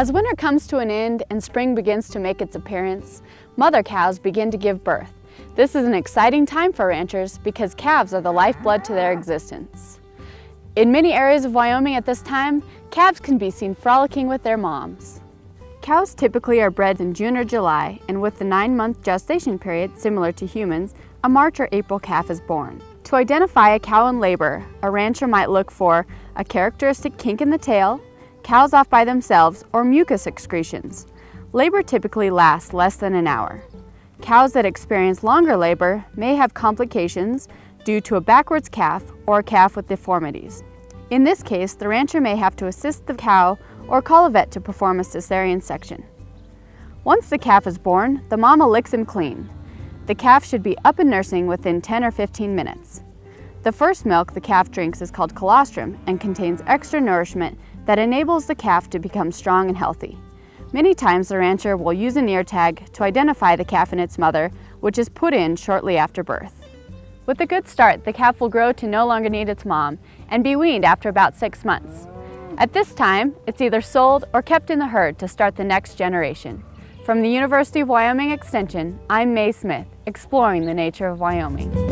As winter comes to an end and spring begins to make its appearance, mother cows begin to give birth. This is an exciting time for ranchers because calves are the lifeblood to their existence. In many areas of Wyoming at this time, calves can be seen frolicking with their moms. Cows typically are bred in June or July, and with the nine-month gestation period similar to humans, a March or April calf is born. To identify a cow in labor, a rancher might look for a characteristic kink in the tail, cows off by themselves, or mucus excretions. Labor typically lasts less than an hour. Cows that experience longer labor may have complications due to a backwards calf or a calf with deformities. In this case, the rancher may have to assist the cow or call a vet to perform a cesarean section. Once the calf is born, the mama licks him clean. The calf should be up and nursing within 10 or 15 minutes. The first milk the calf drinks is called colostrum and contains extra nourishment that enables the calf to become strong and healthy. Many times the rancher will use an ear tag to identify the calf and its mother, which is put in shortly after birth. With a good start, the calf will grow to no longer need its mom and be weaned after about six months. At this time, it's either sold or kept in the herd to start the next generation. From the University of Wyoming Extension, I'm Mae Smith, exploring the nature of Wyoming.